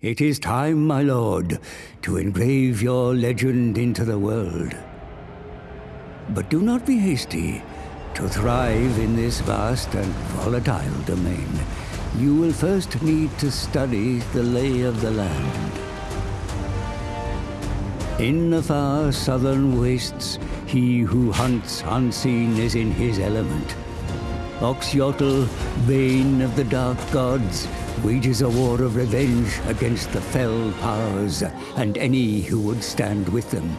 It is time, my lord, to engrave your legend into the world. But do not be hasty. To thrive in this vast and volatile domain, you will first need to study the lay of the land. In the far southern wastes, he who hunts unseen is in his element. Oxyotl, bane of the dark gods, wages a war of revenge against the fell powers and any who would stand with them.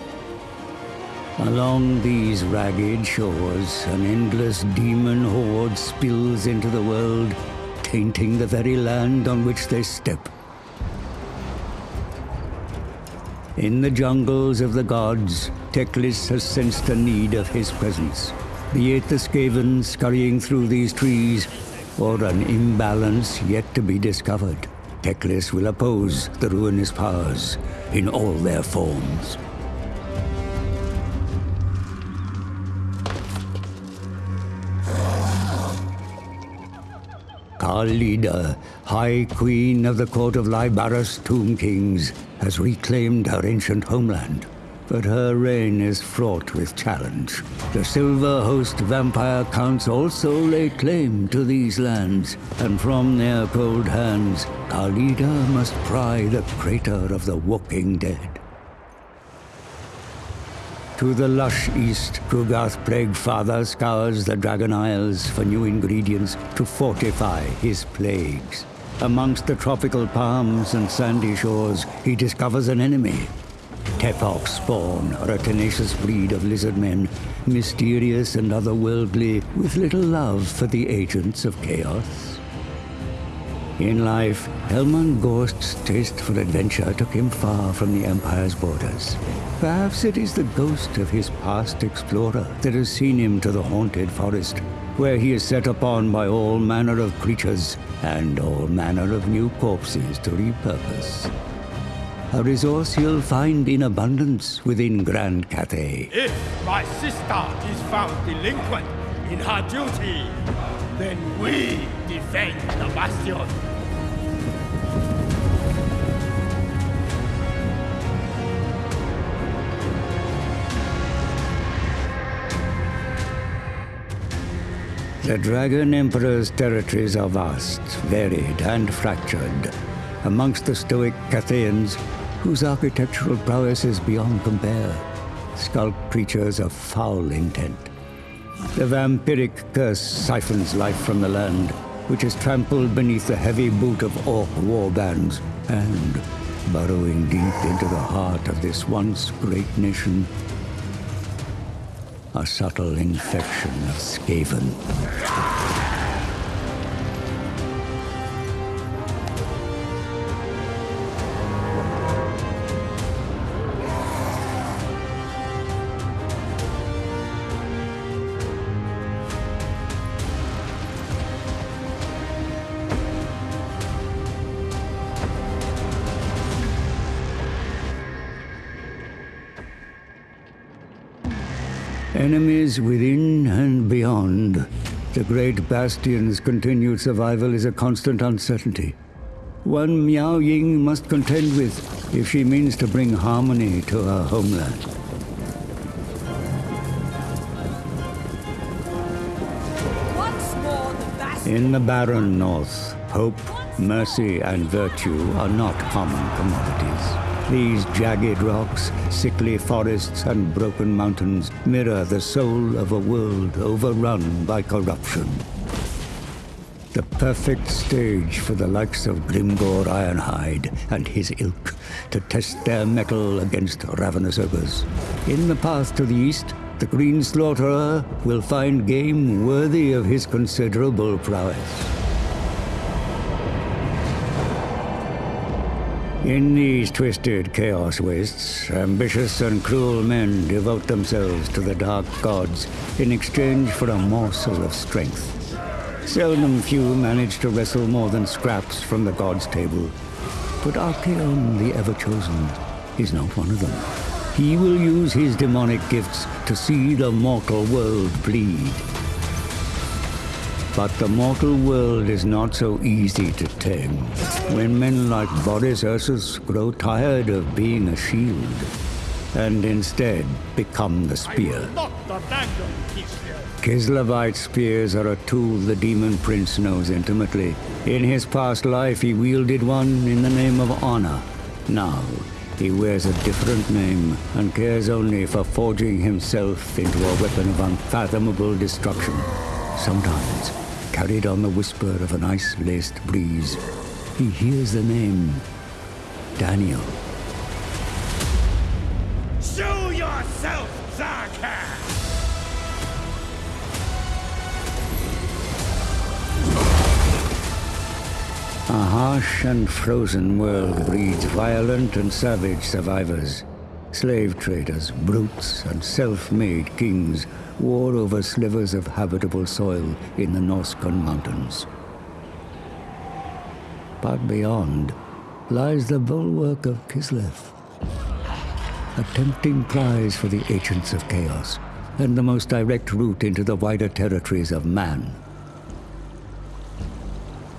Along these ragged shores, an endless demon horde spills into the world, tainting the very land on which they step. In the jungles of the gods, Teclis has sensed the need of his presence. Be it the Skaven scurrying through these trees, or an imbalance yet to be discovered, Teclis will oppose the ruinous powers in all their forms. Khalida, High Queen of the Court of Lybaras Tomb Kings, has reclaimed her ancient homeland. But her reign is fraught with challenge. The Silver Host vampire counts also lay claim to these lands, and from their cold hands, Khalida must pry the crater of the walking dead. To the lush east, Ku'gath Plaguefather scours the Dragon Isles for new ingredients to fortify his plagues. Amongst the tropical palms and sandy shores, he discovers an enemy. Tepok spawn are a tenacious breed of lizard men, mysterious and otherworldly, with little love for the agents of chaos. In life, Helman Ghorst's taste for adventure took him far from the Empire's borders. Perhaps it is the ghost of his past explorer that has seen him to the haunted forest, where he is set upon by all manner of creatures and all manner of new corpses to repurpose. A resource you'll find in abundance within Grand Cathay. If my sister is found delinquent in her duty, then we defend the bastion. The Dragon Emperor's territories are vast, varied, and fractured. Amongst the stoic Cathayans, whose architectural prowess is beyond compare, skulk creatures of foul intent. The vampiric curse siphons life from the land, which is trampled beneath the heavy boot of orc warbands, and, burrowing deep into the heart of this once great nation, a subtle infection of Skaven. Enemies within and beyond. The great bastion's continued survival is a constant uncertainty. One Miao Ying must contend with if she means to bring harmony to her homeland. Once more, the. In the barren north, hope, mercy, and virtue are not common commodities. These jagged rocks, sickly forests, and broken mountains mirror the soul of a world overrun by corruption. The perfect stage for the likes of Grimgor Ironhide and his ilk to test their mettle against ravenous ogres. In the path to the east, the Green Slaughterer will find game worthy of his considerable prowess. In these twisted chaos wastes, ambitious and cruel men devote themselves to the dark gods in exchange for a morsel of strength. Seldom few manage to wrestle more than scraps from the gods' table. But Archaon, the Ever-Chosen, is not one of them. He will use his demonic gifts to see the mortal world bleed. But the mortal world is not so easy to tame. When men like Boris Ursus grow tired of being a shield, and instead become the spear. Kislevite spears are a tool the Demon Prince knows intimately. In his past life, he wielded one in the name of honor. Now, he wears a different name and cares only for forging himself into a weapon of unfathomable destruction. Sometimes, carried on the whisper of an ice-laced breeze, he hears the name Daniel. Show yourself, Zarkar! A harsh and frozen world breeds violent and savage survivors. Slave traders, brutes, and self-made kings war over slivers of habitable soil in the Norscan mountains. But beyond lies the bulwark of Kislev, a tempting prize for the agents of chaos, and the most direct route into the wider territories of man.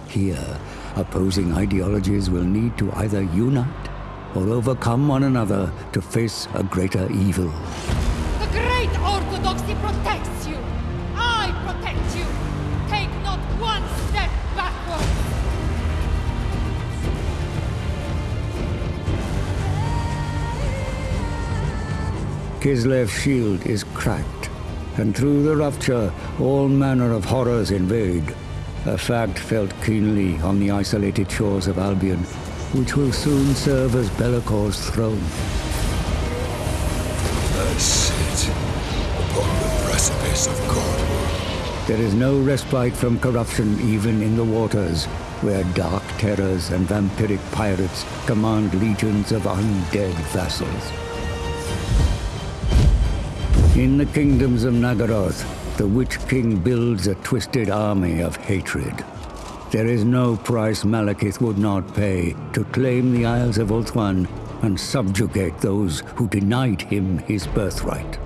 Here, opposing ideologies will need to either unite or overcome one another to face a greater evil. Kislev's shield is cracked, and through the rupture, all manner of horrors invade. A fact felt keenly on the isolated shores of Albion, which will soon serve as Be'lakor's throne. I sit upon the precipice of God. There is no respite from corruption even in the waters, where dark terrors and vampiric pirates command legions of undead vassals. In the kingdoms of Naggaroth, the Witch King builds a twisted army of hatred. There is no price Malekith would not pay to claim the Isles of Ulthuan and subjugate those who denied him his birthright.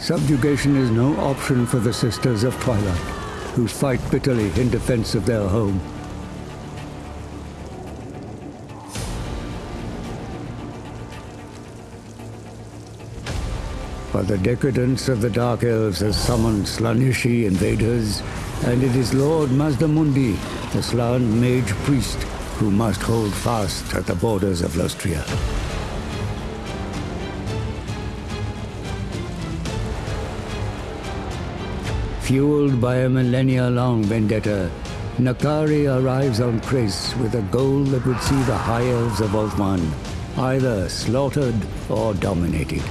Subjugation is no option for the Sisters of Twilight, who fight bitterly in defense of their home. But the decadence of the Dark Elves has summoned Slaaneshi invaders, and it is Lord Mazdamundi, the Slann mage priest, who must hold fast at the borders of Lustria. Fueled by a millennia-long vendetta, N'Kari arrives on Chrace with a goal that would see the High Elves of Ulthuan either slaughtered or dominated.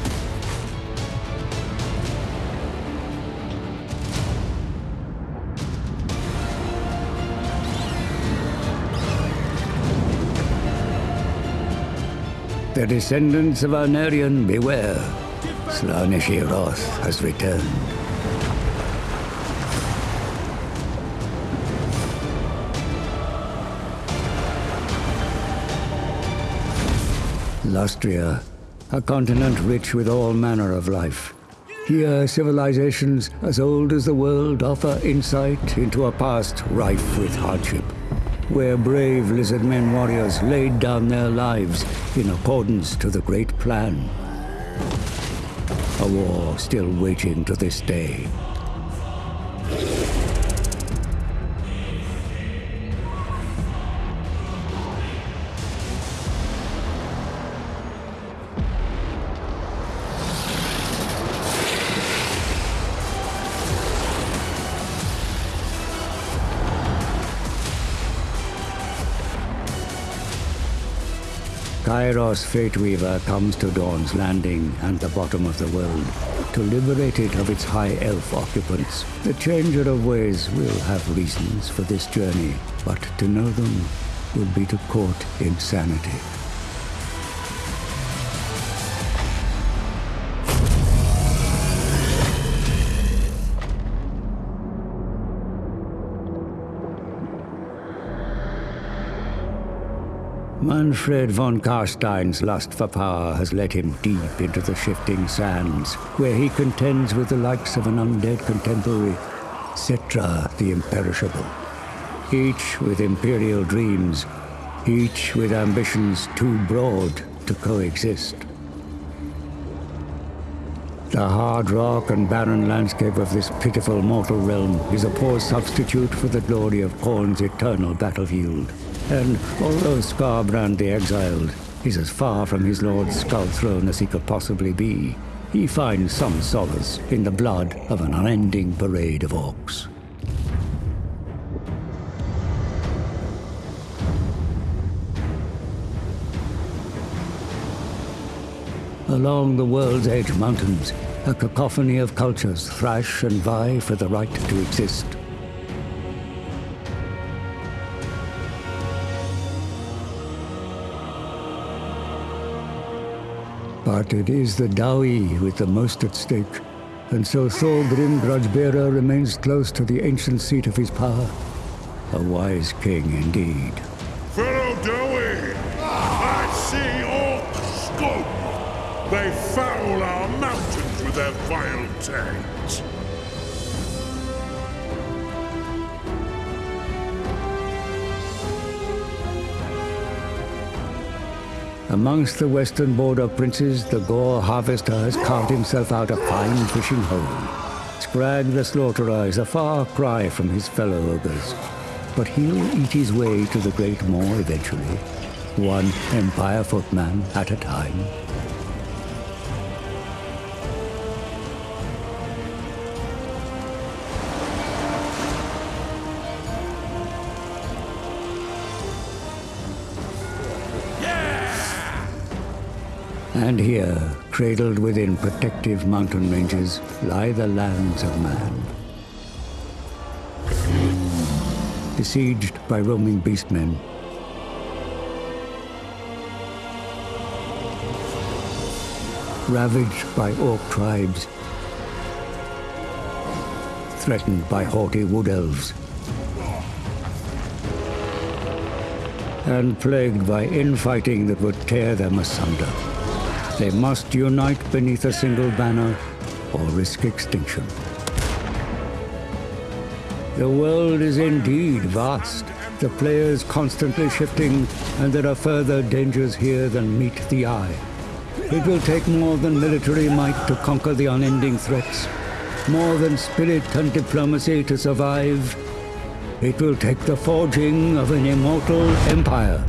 The descendants of Aenarion, beware. Slaaneshi Roth has returned. Lustria, a continent rich with all manner of life. Here, civilizations as old as the world offer insight into a past rife with hardship, where brave lizard men warriors laid down their lives in accordance to the Great Plan. A war still waging to this day. Kairos Fateweaver comes to Dawn's Landing and the bottom of the world to liberate it of its high elf occupants. The Changer of Ways will have reasons for this journey, but to know them would be to court insanity. Manfred von Karstein's lust for power has led him deep into the shifting sands, where he contends with the likes of an undead contemporary, Settra the Imperishable. Each with imperial dreams, each with ambitions too broad to coexist. The hard rock and barren landscape of this pitiful mortal realm is a poor substitute for the glory of Khorne's eternal battlefield. And although Skarbrand the Exiled is as far from his lord's skull throne as he could possibly be, he finds some solace in the blood of an unending parade of orcs. Along the world's edge mountains, a cacophony of cultures thrash and vie for the right to exist. But it is the Dawi with the most at stake, and so Thorgrim Grudgebearer remains close to the ancient seat of his power. A wise king indeed. Fellow Dawi, I see orc scope. They foul our mountains with their vile taint. Amongst the western border princes, the Gore harvester has carved himself out a fine fishing hole. Skrag the slaughterer is a far cry from his fellow ogres, but he'll eat his way to the Great Maw eventually, one Empire footman at a time. And here, cradled within protective mountain ranges, lie the lands of man. Besieged by roaming beastmen. Ravaged by orc tribes. Threatened by haughty wood elves. And plagued by infighting that would tear them asunder. They must unite beneath a single banner or risk extinction. The world is indeed vast, the players constantly shifting, and there are further dangers here than meet the eye. It will take more than military might to conquer the unending threats, more than spirit and diplomacy to survive. It will take the forging of an immortal empire.